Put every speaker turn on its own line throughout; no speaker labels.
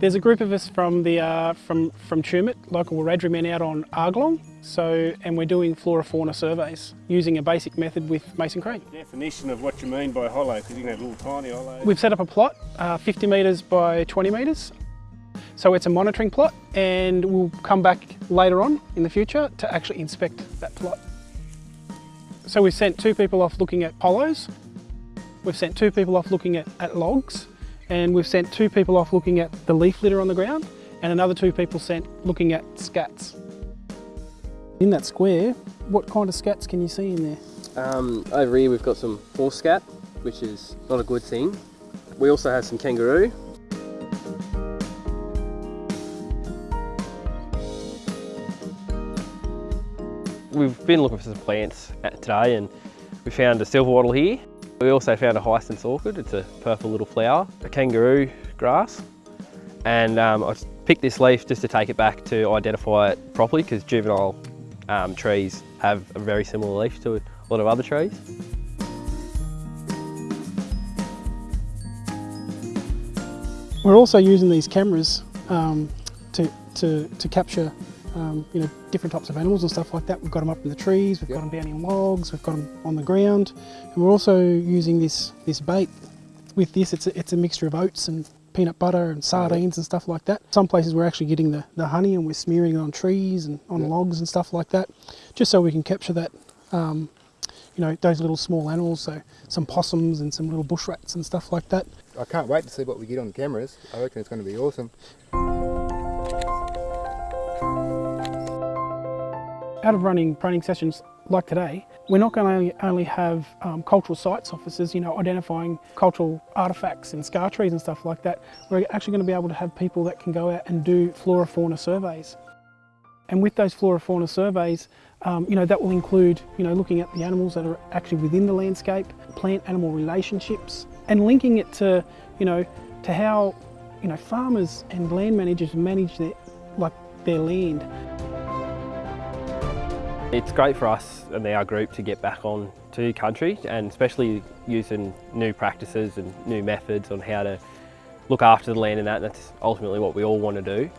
There's a group of us from the uh, from from Tumut, local Wiradjuri men out on Argalong. So, and we're doing flora fauna surveys using a basic method with Mason Crane.
Definition of what you mean by hollow, because you can have little tiny hollows.
We've set up a plot, uh, 50 metres by 20 metres. So it's a monitoring plot and we'll come back later on in the future to actually inspect that plot. So we've sent two people off looking at hollows. We've sent two people off looking at, at logs and we've sent two people off looking at the leaf litter on the ground and another two people sent looking at scats. In that square, what kind of scats can you see in there?
Um, over here we've got some horse scat, which is not a good thing. We also have some kangaroo. We've been looking for some plants today and we found a silver wattle here. We also found a hyacinth orchid, it's a purple little flower, a kangaroo grass, and um, I picked this leaf just to take it back to identify it properly because juvenile um, trees have a very similar leaf to a lot of other trees.
We're also using these cameras um, to, to, to capture um, you know, different types of animals and stuff like that. We've got them up in the trees, we've yep. got them down in logs, we've got them on the ground. And we're also using this, this bait. With this, it's a, it's a mixture of oats and peanut butter and sardines and stuff like that. Some places we're actually getting the, the honey and we're smearing it on trees and on yep. logs and stuff like that, just so we can capture that, um, you know, those little small animals, so some possums and some little bush rats and stuff like that.
I can't wait to see what we get on the cameras. I reckon it's going to be awesome.
Out of running training sessions like today, we're not going to only have um, cultural sites officers, you know, identifying cultural artefacts and scar trees and stuff like that. We're actually going to be able to have people that can go out and do flora fauna surveys. And with those flora fauna surveys, um, you know, that will include, you know, looking at the animals that are actually within the landscape, plant-animal relationships, and linking it to, you know, to how, you know, farmers and land managers manage their, like, their land.
It's great for us and our group to get back on to country and especially using new practices and new methods on how to look after the land and that that's ultimately what we all want to do.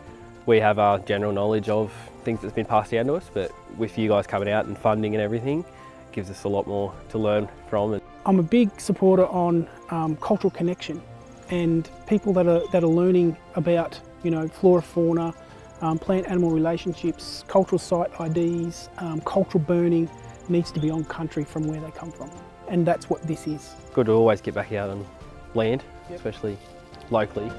We have our general knowledge of things that's been passed down to us but with you guys coming out and funding and everything gives us a lot more to learn from.
I'm a big supporter on um, cultural connection and people that are, that are learning about you know flora, fauna, um, plant-animal relationships, cultural site IDs, um, cultural burning needs to be on country from where they come from. And that's what this is.
Good to always get back out on land, yep. especially locally.